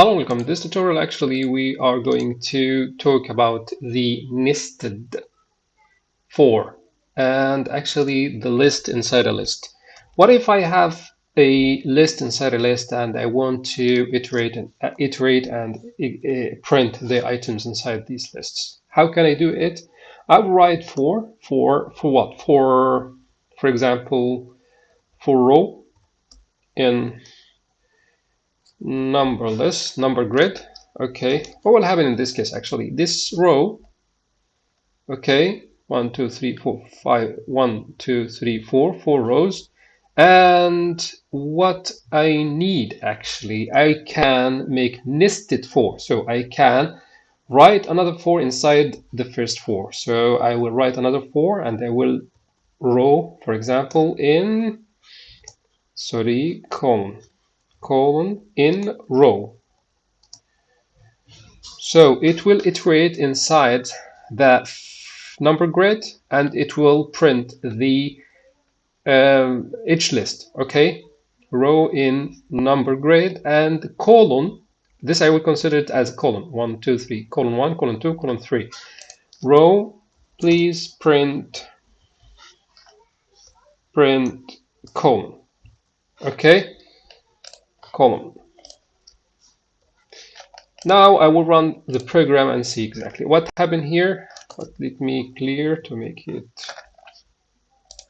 Hello, welcome. In this tutorial, actually, we are going to talk about the nested for and actually the list inside a list. What if I have a list inside a list and I want to iterate and uh, iterate and uh, print the items inside these lists? How can I do it? I will write for for for what? For for example, for row in numberless number grid. Okay. What will happen in this case actually? This row okay one two three four five one two three four four rows. And what I need actually I can make nested for. so I can write another for inside the first for. So I will write another for and I will row for example in sorry column colon in row. So it will iterate inside that number grid and it will print the um, each list, okay? Row in number grid and colon, this I will consider it as colon, one, two, three, colon one, colon two, colon three. Row, please print, print colon, okay? Column. Now I will run the program and see exactly what happened here. But let me clear to make it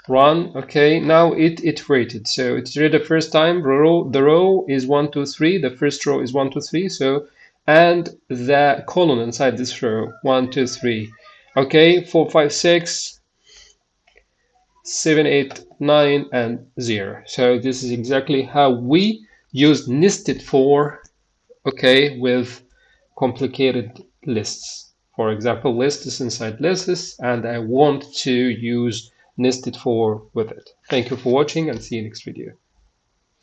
run. Okay, now it iterated. So it iterated the first time. Row, the row is one, two, three. The first row is one, two, three. So and the column inside this row one, two, three. Okay, four, five, six, seven, eight, nine, and zero. So this is exactly how we use nested for, okay, with complicated lists. For example, list is inside lists, and I want to use nested for with it. Thank you for watching and see you next video.